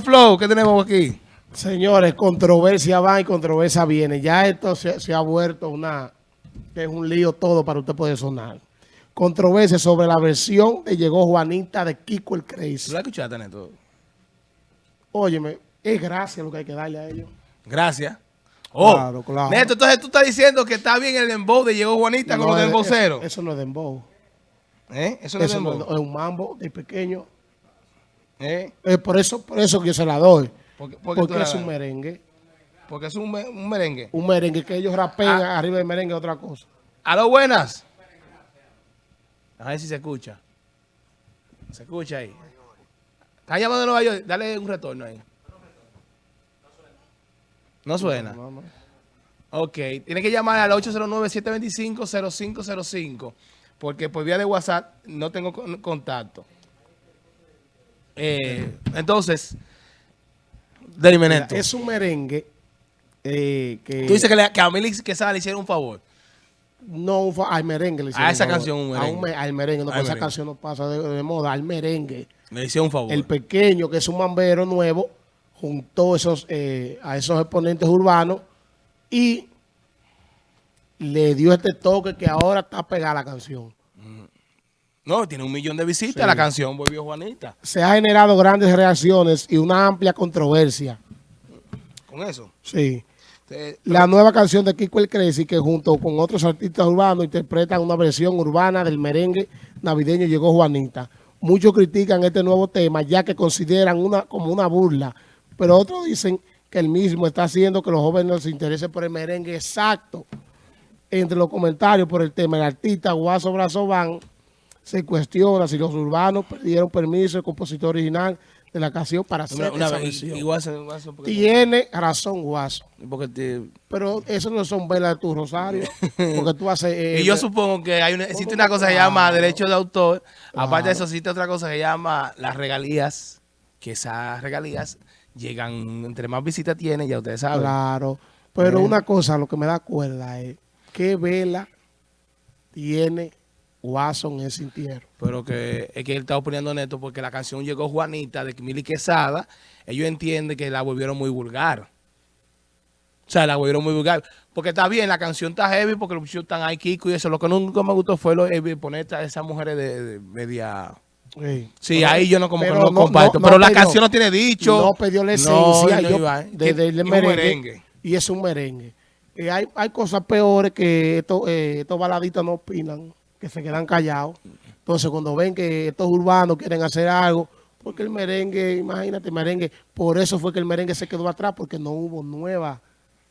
Flow, ¿qué tenemos aquí? Señores, controversia va y controversia viene. Ya esto se, se ha vuelto una... que es un lío todo para usted poder sonar. Controversia sobre la versión de Llegó Juanita de Kiko el ¿Tú Crazy. la escuchaste, Neto? Óyeme, es gracia lo que hay que darle a ellos. Gracias. Oh, Claro, claro. Neto, entonces tú estás diciendo que está bien el dembow de Llegó Juanita con No los es- demboceros. Eso, eso no es dembow. ¿Eh? Eso no es Eso no dembow. es, es un mambo de pequeño. ¿Eh? Es por eso, por eso que yo se la doy. Porque, porque, es un merengue. porque es un, un merengue. Un merengue que ellos rapean Ah. arriba del merengue otra cosa. Aló, buenas. A ver si se escucha. Se escucha ahí. Está llamando de Nueva York. Dale un retorno ahí. No suena. No, no. Ok. Tiene que llamar al 809-725-0505. Porque por vía de WhatsApp no tengo con- contacto. Eh, entonces, Neto. es un merengue eh, que... Tú dices que, le, que a Quesada le hicieron un favor. No, un al merengue le hicieron A esa un favor. canción, un A merengue. me- al merengue, no, Al esa merengue. canción no pasa de, de moda, al merengue. Le hicieron un favor. El pequeño, que es un mambero nuevo, juntó esos, eh, a esos exponentes urbanos y le dio este toque que ahora está pegada la canción. No, tiene un millón de visitas Sí. la canción Volvió Juanita. Se ha generado grandes reacciones y una amplia controversia. Con eso. Sí. La nueva canción de Kiko el Crazy, que junto con otros artistas urbanos interpretan una versión urbana del merengue navideño Llegó Juanita. Muchos critican este nuevo tema ya que consideran una como una burla, pero otros dicen que el mismo está haciendo que los jóvenes se interesen por el merengue exacto. Entre los comentarios por el tema, el artista Guaso Brazován se cuestiona si los urbanos perdieron permiso del compositor original de la canción para hacer una, una esa vez, igual se- porque, Tiene razón Guaso. porque te- Pero eso no son velas de tu rosario. Porque tú haces. eh, y yo supongo que hay una, existe una cosa que se llama derecho de autor. Aparte de eso, existe otra cosa que se llama las regalías. Que esas regalías llegan, entre más visitas tiene, ya ustedes saben. Claro. Pero Eh. una cosa, lo que me da cuerda es qué vela tiene Guaso en ese entierro. Pero que es que él está oponiendo neto porque la canción llegó Juanita de Mili Quesada. Ellos entienden que la volvieron muy vulgar. O sea, la volvieron muy vulgar. Porque está bien, la canción está heavy porque los muchachos están ahí, Kiko y eso. Lo que nunca me gustó fue lo, eh, poner a esas mujeres de, de media... Sí, Sí, Pero- ahí yo no como que pero no, comparto. no pero la pidió- canción no tiene dicho. No perdió la No, esencia no yo- iba. de- y un merengue, merengue. Y es un merengue. Y hay, hay cosas peores que estos, eh, estos baladistas no opinan, que se quedan callados. Entonces, cuando ven que estos urbanos quieren hacer algo, porque el merengue, imagínate, el merengue, por eso fue que el merengue se quedó atrás, porque no hubo nueva,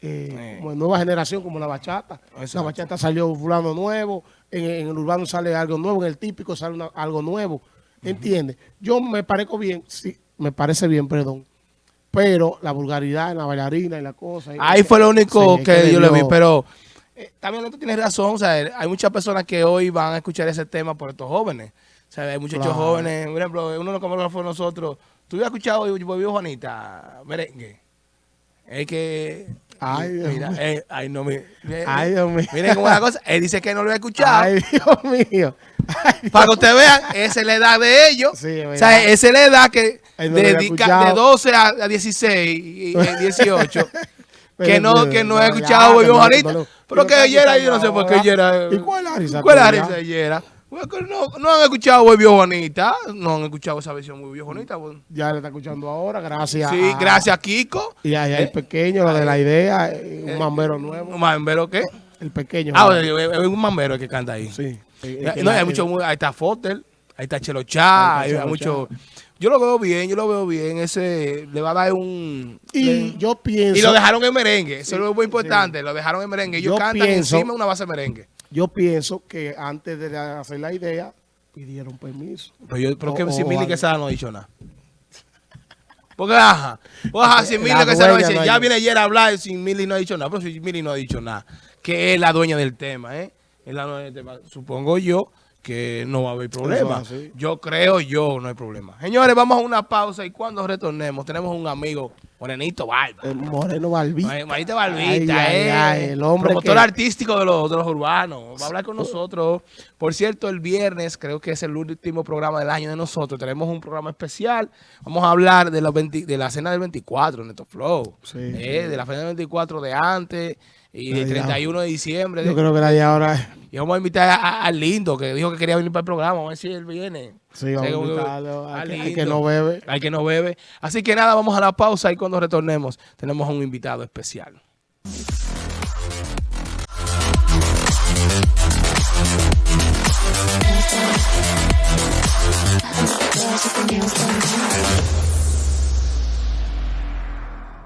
eh, como nueva generación como la bachata. Exacto. La bachata salió fulano nuevo, en, en el urbano sale algo nuevo, en el típico sale una- algo nuevo. ¿Entiendes? Yo me parezco bien, sí, me parece bien, perdón. Pero la vulgaridad en la bailarina y la cosa. y- Ahí fue lo único que, yo le vi, pero eh, también tú tienes razón, o sea, hay muchas personas que hoy van a escuchar ese tema por estos jóvenes. O sea, hay muchachos Claro. jóvenes, por ejemplo, uno de los camarógrafos nosotros, ¿tú habías escuchado hoy Volvió Juanita, merengue? Es que... Ay, Dios mira, mío. eh, ay, no, mi- eh, Ay, Dios mío. Miren cómo es la cosa, él dice que no lo había escuchado. Ay, Dios mío. Ay, Dios. Para que ustedes vean, esa es la edad de ellos. Sí, o sea, esa es la edad que no dedica de 12 a, a 16 y, y 18. que no, que no he escuchado no lo- pero que ayer ahí, yo no sé por qué ayer. ¿Y cuál es la risa ¿Cuál es la risa ayer? No, no han escuchado Volvió Juanita. No han escuchado esa versión Volvió Juanita. Ya le está escuchando ahora, gracias. Sí, gracias a Kiko. Y ahí el pequeño, lo de la idea, eh, un mambero nuevo. ¿Un mambero qué? El pequeño. Ah, es un mambero el que canta ahí. sí. Eh, No, la- hay mucho, ahí está Fotel, ahí está Chelo Chá, Ahí hay, está Chelo mucho. Yo lo veo bien, yo lo veo bien. Ese le va a dar un. Y le- yo pienso... y lo dejaron en merengue, eso es lo muy importante. Lo dejaron en merengue. Ellos Yo cantan pienso- encima de una base de merengue. Yo pienso que antes de hacer la idea, pidieron permiso. Pero, yo, pero O- que si Mili. Quesada no ha dicho nada. Porque, ajá. Ajá, si Mili Quesada no dice, ya viene ayer a hablar, si Mili no ha dicho nada. Pero si Mili no ha dicho nada, que es la dueña del tema, ¿eh? Es la dueña del tema. Supongo yo que no va a haber problema. Yo creo yo, no hay problema. Señores, vamos a una pausa y cuando retornemos tenemos un amigo, Morenito Barba. El Moreno Barbita. Marita Barbita, Ay, eh, ay, el hombre promotor que- artístico de los, de los urbanos. Va a hablar con nosotros. Por cierto, el viernes, creo que es el último programa del año de nosotros. Tenemos un programa especial. Vamos a hablar de, los 20 de la cena del 24, Neto Flow. Sí, Eh, De la cena del 24 de antes y del Ay, ya. 31 de diciembre. Yo creo que la de ahora... Y vamos a invitar al Lindo, que dijo que quería venir para el programa. Vamos a ver si él viene. Sí, vamos a Sí, invitarlo. Hay al que- Lindo. que no bebe. Hay que no bebe. Así que nada, vamos a la pausa y cuando retornemos tenemos un invitado especial.